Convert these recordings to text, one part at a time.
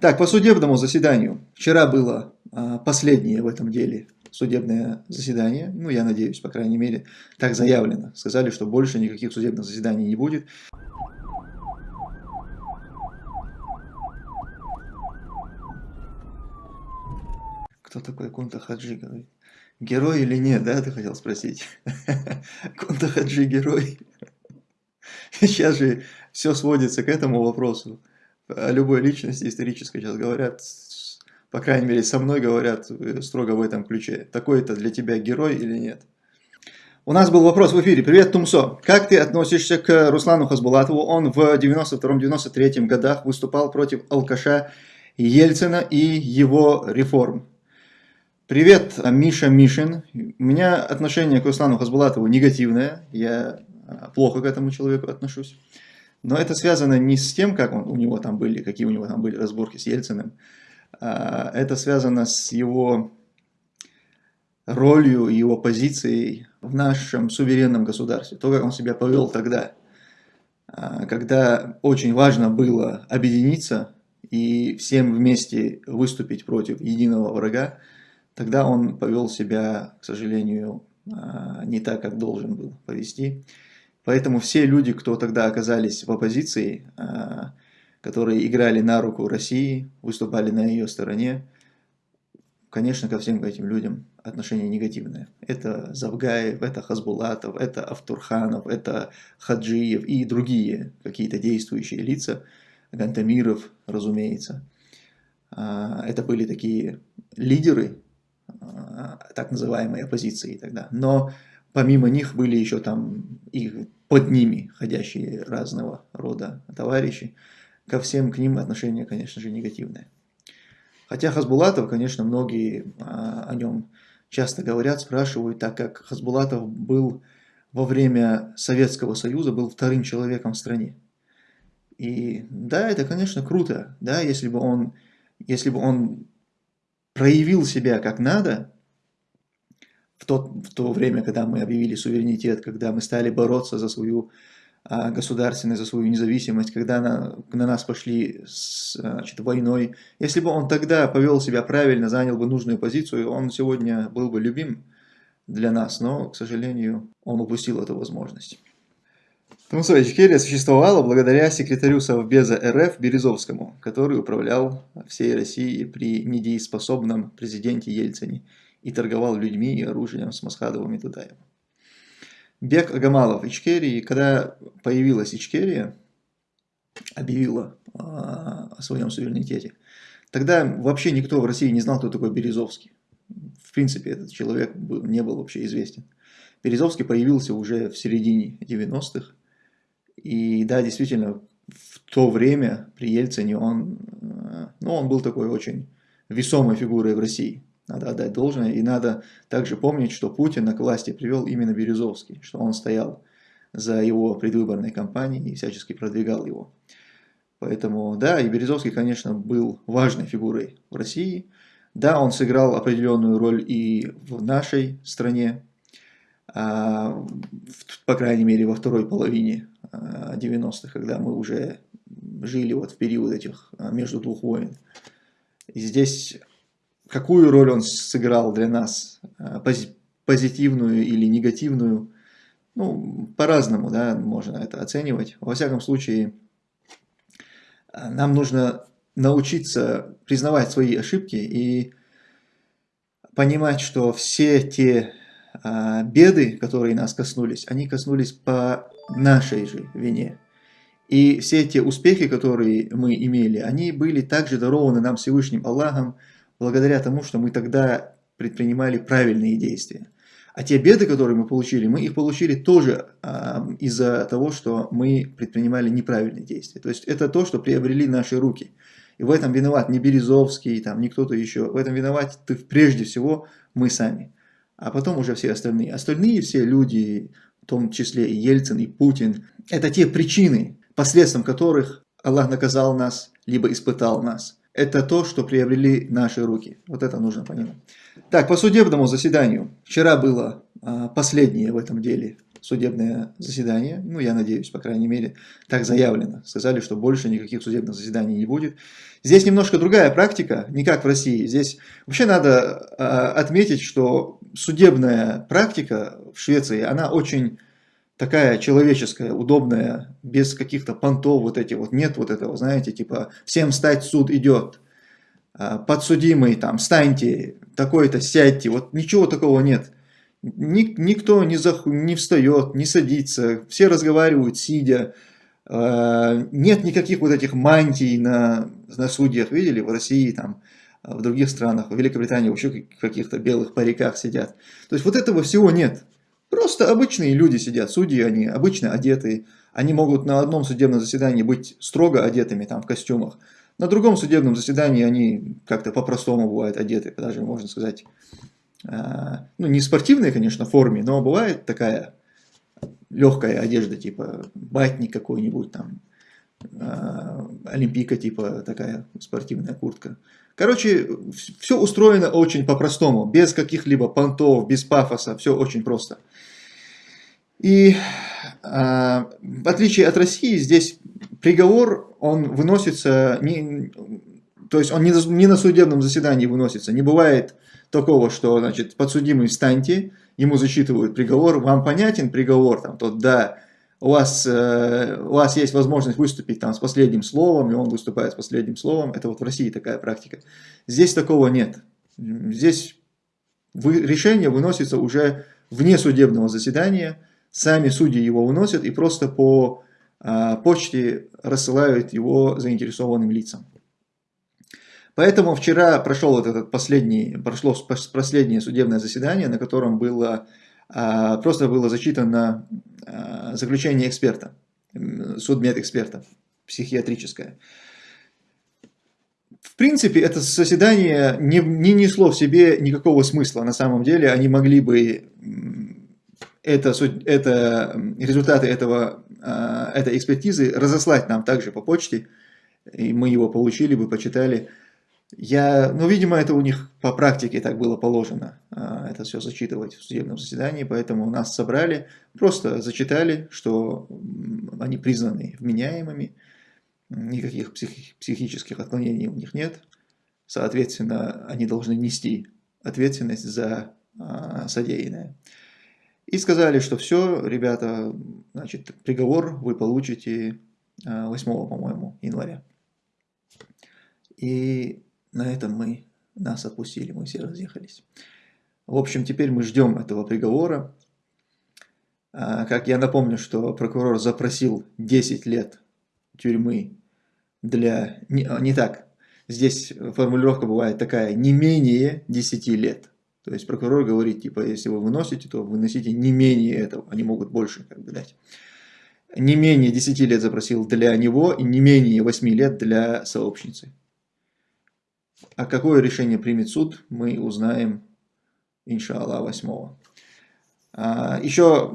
Так, по судебному заседанию. Вчера было а, последнее в этом деле судебное заседание. Ну, я надеюсь, по крайней мере, так заявлено. Сказали, что больше никаких судебных заседаний не будет. Кто такой Кунта Хаджи? Герой или нет, да, ты хотел спросить? Кунта Хаджи герой. Сейчас же все сводится к этому вопросу. О любой личности исторической сейчас говорят, по крайней мере, со мной говорят э, строго в этом ключе. Такой-то для тебя герой или нет? У нас был вопрос в эфире. Привет, Тумсо. Как ты относишься к Руслану Хасбулатову? Он в 92-93 годах выступал против алкаша Ельцина и его реформ. Привет, Миша Мишин. У меня отношение к Руслану Хасбулатову негативное. Я а, плохо к этому человеку отношусь. Но это связано не с тем, как он, у него там были, какие у него там были разборки с Ельциным. А, это связано с его ролью, его позицией в нашем суверенном государстве. То, как он себя повел тогда, а, когда очень важно было объединиться и всем вместе выступить против единого врага, тогда он повел себя, к сожалению, не так, как должен был повести. Поэтому все люди, кто тогда оказались в оппозиции, а, которые играли на руку России, выступали на ее стороне, конечно, ко всем этим людям отношение негативное. Это Завгаев, это Хазбулатов, это Автурханов, это Хаджиев и другие какие-то действующие лица, Гантамиров, разумеется. А, это были такие лидеры а, так называемой оппозиции тогда. Но помимо них были еще там и под ними ходящие разного рода товарищи, ко всем к ним отношение, конечно же, негативное. Хотя Хасбулатов, конечно, многие а, о нем часто говорят, спрашивают, так как Хасбулатов был во время Советского Союза, был вторым человеком в стране. И да, это, конечно, круто, да, если бы он, если бы он проявил себя как надо, в то, в то время, когда мы объявили суверенитет, когда мы стали бороться за свою а, государственность, за свою независимость, когда на, на нас пошли с значит, войной. Если бы он тогда повел себя правильно, занял бы нужную позицию, он сегодня был бы любим для нас, но, к сожалению, он упустил эту возможность. Тумсо Ичкерия существовала благодаря секретарю Совбеза РФ Березовскому, который управлял всей Россией при недееспособном президенте Ельцине и торговал людьми и оружием с Масхадовым и Дудаевым. Бег Агамалов Ичкерии, когда появилась Ичкерия, объявила а, о своем суверенитете, тогда вообще никто в России не знал, кто такой Березовский. В принципе, этот человек не был вообще известен. Березовский появился уже в середине 90-х. И да, действительно, в то время при Ельцине он, а, ну, он был такой очень весомой фигурой в России. Надо отдать должное. И надо также помнить, что Путина к власти привел именно Березовский, что он стоял за его предвыборной кампанией и всячески продвигал его. Поэтому, да, и Березовский, конечно, был важной фигурой в России. Да, он сыграл определенную роль и в нашей стране, а, по крайней мере, во второй половине 90-х, а, когда мы уже жили вот в период этих а, между двух войн. И здесь какую роль он сыграл для нас, э, позитивную или негативную, ну, по-разному, да, можно это оценивать. Во всяком случае, нам нужно научиться признавать свои ошибки и понимать, что все те а, беды, которые нас коснулись, они коснулись по нашей же вине. И все те успехи, которые мы имели, они были также дарованы нам Всевышним Аллахом, благодаря тому, что мы тогда предпринимали правильные действия. А те беды, которые мы получили, мы их получили тоже э, из-за того, что мы предпринимали неправильные действия. То есть это то, что приобрели наши руки. И в этом виноват не Березовский, там, не кто-то еще. В этом виноват ты, прежде всего мы сами. А потом уже все остальные. Остальные все люди, в том числе и Ельцин, и Путин, это те причины, посредством которых Аллах наказал нас, либо испытал нас это то, что приобрели наши руки. Вот это нужно понимать. Так, по судебному заседанию. Вчера было а, последнее в этом деле судебное заседание. Ну, я надеюсь, по крайней мере, так заявлено. Сказали, что больше никаких судебных заседаний не будет. Здесь немножко другая практика, не как в России. Здесь вообще надо э, отметить, что судебная практика в Швеции, она очень такая человеческая, удобная, без каких-то понтов вот этих вот. Нет вот этого, знаете, типа всем стать, суд идет. А, подсудимый, там, встаньте, такой-то, сядьте. Вот ничего такого нет. Ник, никто не, зах, не встает, не садится, все разговаривают, сидя. Э, нет никаких вот этих мантий на, на судьях, видели, в России, там, в других странах, в Великобритании вообще в каких-то белых париках сидят. То есть вот этого всего нет. Просто обычные люди сидят, судьи, они обычно одетые. Они могут на одном судебном заседании быть строго одетыми, там, в костюмах. На другом судебном заседании они как-то по-простому бывают одеты, даже можно сказать, а, ну не спортивной, конечно, форме, но бывает такая легкая одежда, типа батник какой-нибудь там, а, олимпийка типа такая спортивная куртка. Короче, все устроено очень по-простому, без каких-либо понтов, без пафоса, все очень просто. И а, в отличие от России, здесь приговор, он выносится, не, то есть он не, не на судебном заседании выносится, не бывает такого, что, значит, подсудимый встаньте, ему зачитывают приговор, вам понятен приговор, там, тот, да, у вас, э, у вас есть возможность выступить там с последним словом, и он выступает с последним словом, это вот в России такая практика. Здесь такого нет. Здесь решение выносится уже вне судебного заседания, сами судьи его выносят и просто по э, почте рассылают его заинтересованным лицам. Поэтому вчера прошел вот этот последний, прошло последнее судебное заседание, на котором было, а, просто было зачитано а, заключение эксперта, судмедэксперта, психиатрическое. В принципе, это заседание не, не несло в себе никакого смысла. На самом деле, они могли бы это, это, результаты этого, а, этой экспертизы разослать нам также по почте, и мы его получили бы, почитали. Я, ну, видимо, это у них по практике так было положено, а, это все зачитывать в судебном заседании, поэтому нас собрали, просто зачитали, что они признаны вменяемыми, никаких психи психических отклонений у них нет, соответственно, они должны нести ответственность за а, содеянное. И сказали, что все, ребята, значит, приговор вы получите 8, а, по-моему, января. И на этом мы нас отпустили, мы все разъехались. В общем, теперь мы ждем этого приговора. А, как я напомню, что прокурор запросил 10 лет тюрьмы для... Не, а, не так, здесь формулировка бывает такая, не менее 10 лет. То есть прокурор говорит, типа, если вы выносите, то выносите не менее этого, они могут больше как бы дать. Не менее 10 лет запросил для него и не менее 8 лет для сообщницы. А какое решение примет суд, мы узнаем, иншаллах, 8 а, Еще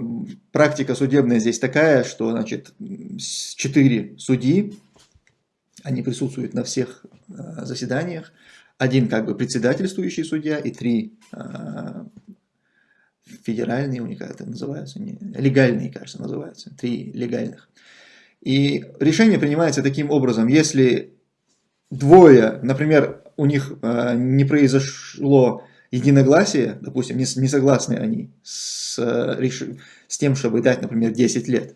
практика судебная здесь такая, что значит, 4 судьи, они присутствуют на всех а, заседаниях, один как бы председательствующий судья и три а, федеральные, у них как это называется, не, легальные, кажется, называются, три легальных. И решение принимается таким образом, если двое, например, у них э, не произошло единогласие, допустим, не, не согласны они с, э, с тем, чтобы дать, например, 10 лет.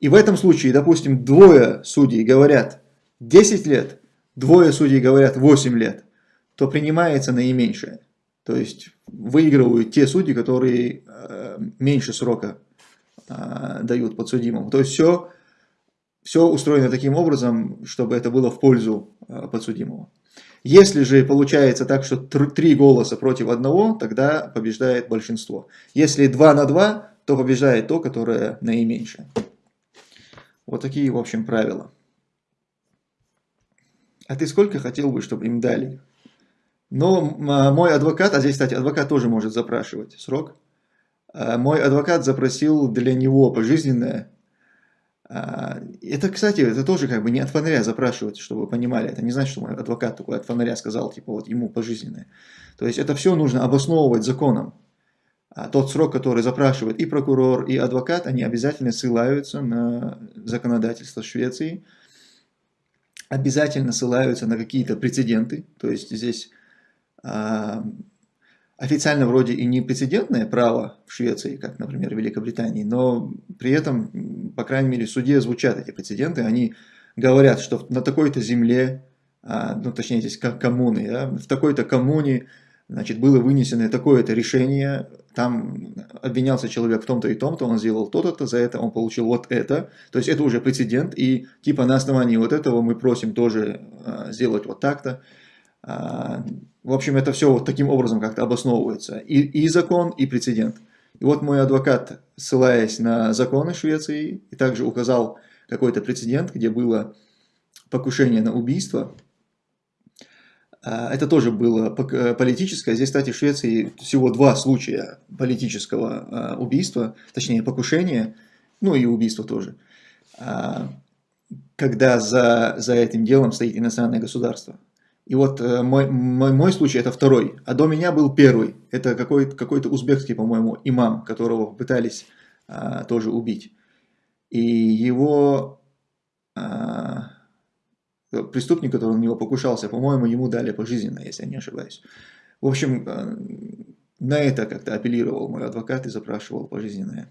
И в этом случае, допустим, двое судей говорят 10 лет, двое судей говорят 8 лет, то принимается наименьшее. То есть выигрывают те судьи, которые э, меньше срока э, дают подсудимому. То есть все, все устроено таким образом, чтобы это было в пользу э, подсудимого. Если же получается так, что три голоса против одного, тогда побеждает большинство. Если два на два, то побеждает то, которое наименьшее. Вот такие, в общем, правила. А ты сколько хотел бы, чтобы им дали? Но а, мой адвокат, а здесь, кстати, адвокат тоже может запрашивать срок. А, мой адвокат запросил для него пожизненное это, кстати, это тоже как бы не от фонаря запрашивать, чтобы вы понимали. Это не значит, что мой адвокат такой от фонаря сказал, типа вот ему пожизненное. То есть это все нужно обосновывать законом. а тот срок, который запрашивает и прокурор, и адвокат, они обязательно ссылаются на законодательство Швеции, обязательно ссылаются на какие-то прецеденты, то есть здесь а, официально вроде и не прецедентное право в Швеции, как, например, в Великобритании, но при этом, по крайней мере, в суде звучат эти прецеденты, они говорят, что на такой-то земле, а, ну, точнее, здесь коммуны, да, в такой-то коммуне, значит, было вынесено такое-то решение, там обвинялся человек в том-то и том-то, он сделал то-то, за это он получил вот это, то есть это уже прецедент, и типа на основании вот этого мы просим тоже а, сделать вот так-то. А, в общем, это все вот таким образом как-то обосновывается, и, и закон, и прецедент. И вот мой адвокат, ссылаясь на законы Швеции, и также указал какой-то прецедент, где было покушение на убийство, а, это тоже было э, политическое. Здесь, кстати, в Швеции всего два случая политического а, убийства, точнее покушения, ну и убийства тоже, когда за, за этим делом стоит иностранное государство. И вот э, мой, мой, мой случай это второй, а до меня был первый. Это какой-то какой узбекский, по-моему, имам, которого пытались тоже убить. И его преступник, который на него покушался, по-моему, ему дали пожизненно, если я не ошибаюсь. В общем, э, на это как-то апеллировал мой адвокат и запрашивал пожизненное.